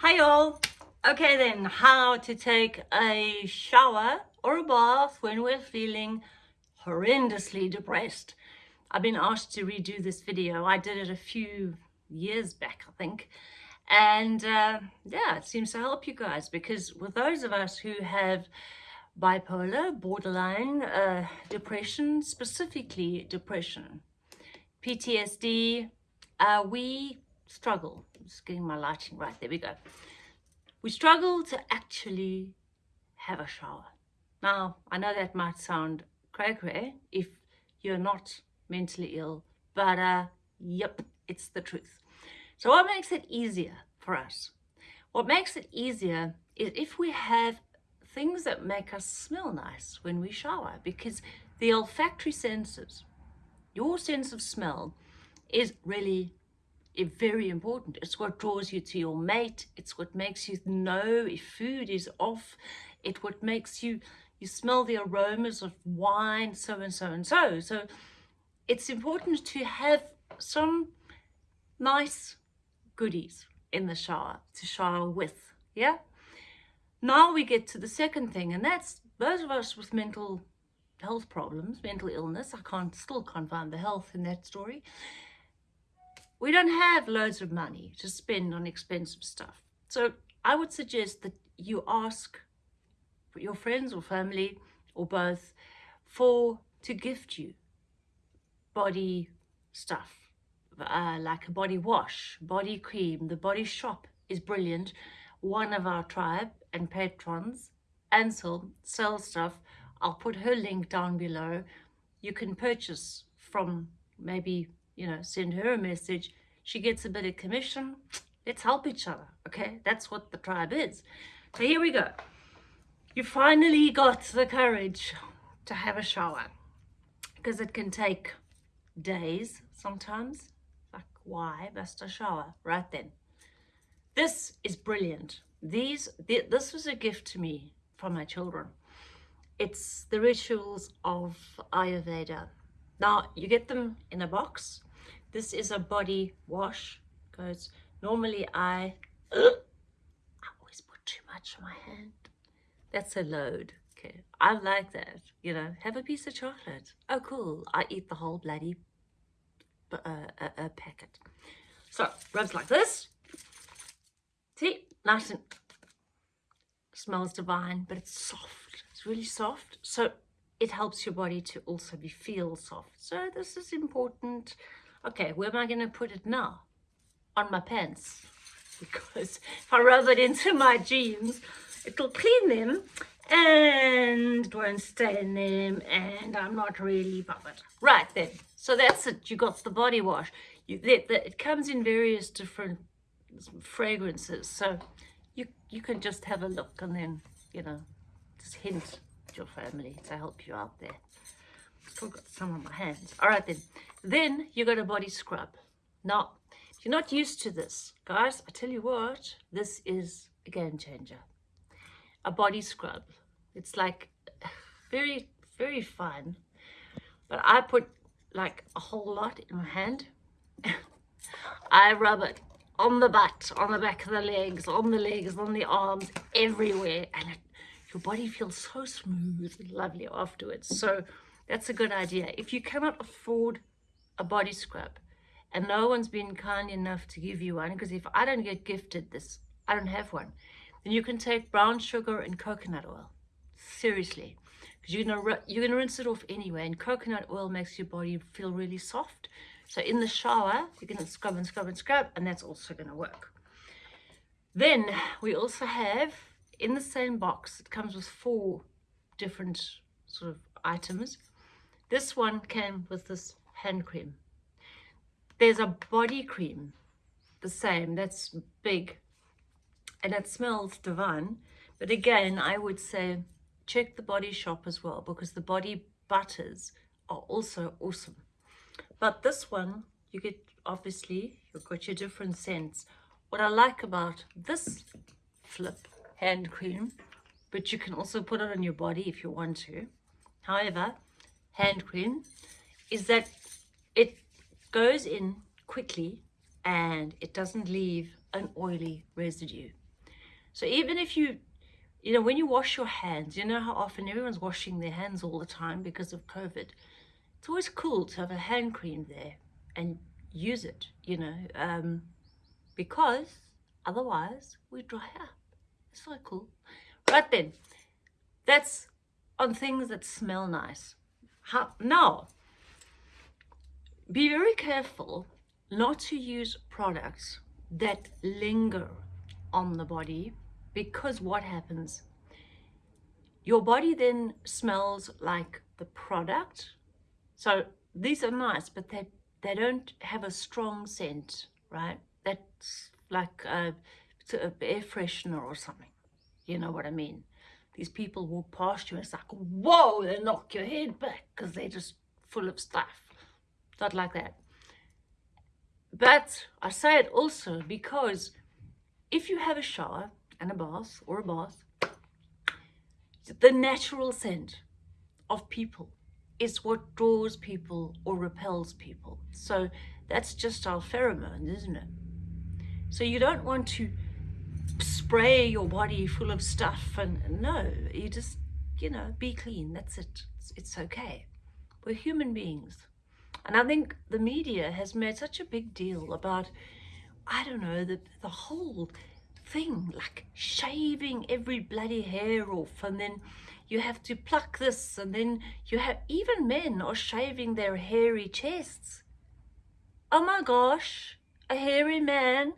Hi all. Okay then, how to take a shower or a bath when we're feeling horrendously depressed. I've been asked to redo this video. I did it a few years back, I think. And uh, yeah, it seems to help you guys because with those of us who have bipolar, borderline, uh, depression, specifically depression, PTSD, uh, we struggle. I'm Just getting my lighting right. There we go. We struggle to actually have a shower. Now, I know that might sound cray-cray if you're not mentally ill, but uh, yep, it's the truth. So what makes it easier for us? What makes it easier is if we have things that make us smell nice when we shower because the olfactory senses, your sense of smell is really very important. It's what draws you to your mate. It's what makes you know if food is off. It what makes you, you smell the aromas of wine, so and so and so. So it's important to have some nice goodies in the shower to shower with. Yeah. Now we get to the second thing, and that's those of us with mental health problems, mental illness. I can't still can't find the health in that story we don't have loads of money to spend on expensive stuff. So I would suggest that you ask your friends or family or both for to gift you body stuff uh, like a body wash, body cream. The body shop is brilliant. One of our tribe and patrons, Ansel, sells stuff. I'll put her link down below. You can purchase from maybe you know, send her a message. She gets a bit of commission. Let's help each other, okay? That's what the tribe is. So here we go. You finally got the courage to have a shower because it can take days sometimes. Like, why bust a shower right then? This is brilliant. These, th this was a gift to me from my children. It's the rituals of Ayurveda. Now, you get them in a box. This is a body wash because normally I, I always put too much on my hand. That's a load. Okay, I like that. You know, have a piece of chocolate. Oh, cool. I eat the whole bloody uh, uh, uh, packet. So, rubs like this. See, nice and smells divine, but it's soft. It's really soft. So it helps your body to also be feel soft. So this is important. Okay, where am I going to put it now? On my pants. Because if I rub it into my jeans, it'll clean them and it won't stain them and I'm not really bothered. Right then, so that's it. You got the body wash. You, the, the, it comes in various different fragrances. So you, you can just have a look and then, you know, just hint your family to help you out there still got some on my hands. All right then. Then you got a body scrub. Now, if you're not used to this, guys, I tell you what, this is a game changer. A body scrub. It's like very, very fun. But I put like a whole lot in my hand. I rub it on the butt, on the back of the legs, on the legs, on the arms, everywhere. And it, your body feels so smooth and lovely afterwards. So that's a good idea. If you cannot afford a body scrub and no one's been kind enough to give you one, because if I don't get gifted this, I don't have one, then you can take brown sugar and coconut oil. Seriously. Because you're gonna, you're gonna rinse it off anyway, and coconut oil makes your body feel really soft. So in the shower, you're gonna scrub and scrub and scrub, and that's also gonna work. Then we also have, in the same box, it comes with four different sort of items. This one came with this hand cream. There's a body cream, the same, that's big, and it smells divine. But again, I would say check the body shop as well because the body butters are also awesome. But this one, you get, obviously, you've got your different scents. What I like about this flip hand cream, but you can also put it on your body if you want to. However, hand cream is that it goes in quickly and it doesn't leave an oily residue. So even if you, you know, when you wash your hands, you know how often everyone's washing their hands all the time because of COVID. It's always cool to have a hand cream there and use it, you know, um, because otherwise we dry up. It's so cool. Right then, that's on things that smell nice. Now, be very careful not to use products that linger on the body because what happens? Your body then smells like the product. So these are nice, but they, they don't have a strong scent, right? That's like a, a air freshener or something. You know what I mean? These people walk past you and it's like, whoa, they knock your head back because they're just full of stuff. Not like that. But I say it also because if you have a shower and a bath or a bath, the natural scent of people is what draws people or repels people. So that's just our pheromones, isn't it? So you don't want to spray your body full of stuff and no, you just, you know, be clean. That's it. It's, it's okay. We're human beings. And I think the media has made such a big deal about, I don't know, the, the whole thing, like shaving every bloody hair off and then you have to pluck this and then you have, even men are shaving their hairy chests. Oh my gosh, a hairy man,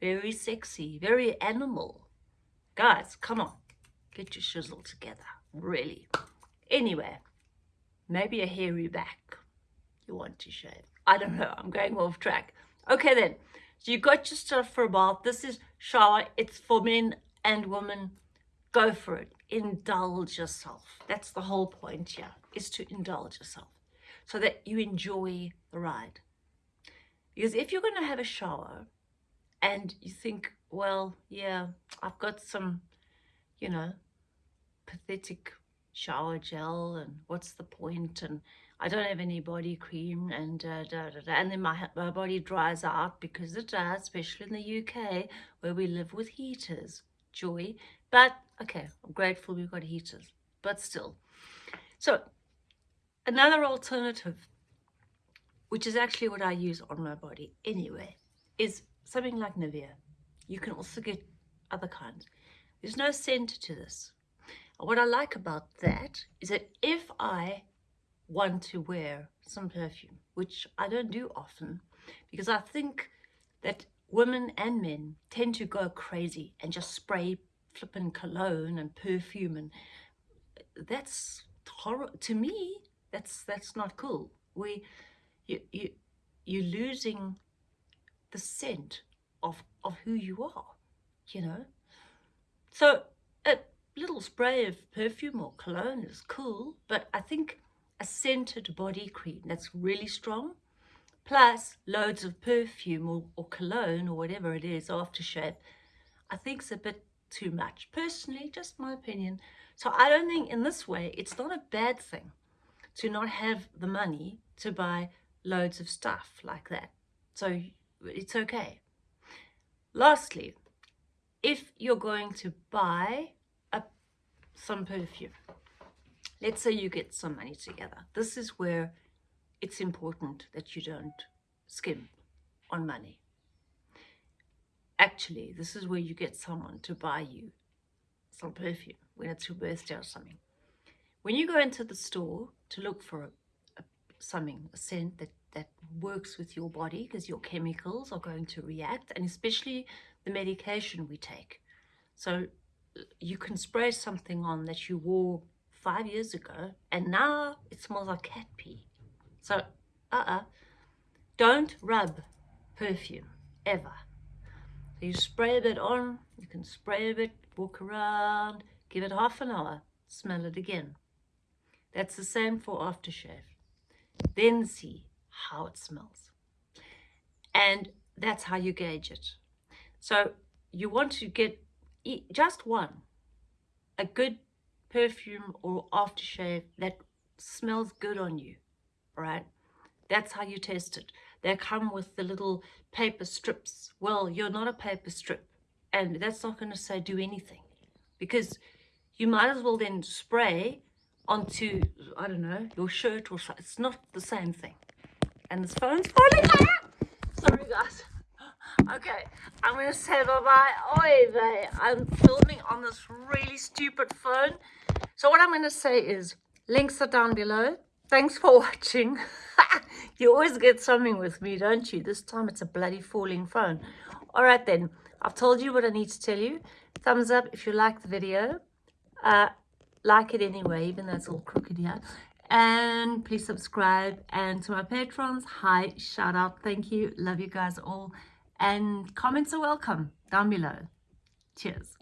very sexy, very animal. Guys, come on, get your shizzle together, really. Anyway, maybe a hairy back you want to shave. I don't know, I'm going off track. Okay then, so you got your stuff for a bath. This is shower, it's for men and women. Go for it, indulge yourself. That's the whole point here, is to indulge yourself so that you enjoy the ride. Because if you're going to have a shower and you think, well, yeah, I've got some, you know, pathetic shower gel and what's the point and I don't have any body cream and uh, da, da, da. and then my, my body dries out because it does, especially in the UK where we live with heaters. Joy. But, okay, I'm grateful we've got heaters, but still. So, another alternative, which is actually what I use on my body anyway, is something like Nivea. You can also get other kinds. There's no scent to this. What I like about that is that if I want to wear some perfume, which I don't do often because I think that women and men tend to go crazy and just spray flippin' cologne and perfume and that's horrible to me that's that's not cool we you you you're losing the scent of of who you are you know so a little spray of perfume or cologne is cool but i think a scented body cream that's really strong, plus loads of perfume or, or cologne or whatever it is, aftershave, I think it's a bit too much. Personally, just my opinion. So I don't think in this way, it's not a bad thing to not have the money to buy loads of stuff like that. So it's okay. Lastly, if you're going to buy a, some perfume, let's say you get some money together. This is where it's important that you don't skim on money. Actually, this is where you get someone to buy you some perfume when it's your birthday or something. When you go into the store to look for a, a, something, a scent that, that works with your body because your chemicals are going to react and especially the medication we take. So you can spray something on that you wore five years ago and now it smells like cat pee. So, uh-uh, don't rub perfume, ever. So you spray a bit on, you can spray a bit, walk around, give it half an hour, smell it again. That's the same for aftershave. Then see how it smells. And that's how you gauge it. So you want to get just one, a good perfume or aftershave that smells good on you, right? That's how you test it. They come with the little paper strips. Well, you're not a paper strip. and that's not going to say do anything because you might as well then spray onto, I don't know, your shirt or so. It's not the same thing. And this phone's falling out. Sorry, guys. Okay, I'm to say bye-bye. Oy vey. I'm filming on this really stupid phone. So what I'm to say is, links are down below. Thanks for watching. you always get something with me, don't you? This time it's a bloody falling phone. All right, then. I've told you what I need to tell you. Thumbs up if you like the video. Uh, like it anyway, even though it's all crooked here. And please subscribe. And to my patrons, hi, shout out, thank you. Love you guys all. And comments are welcome down below. Cheers.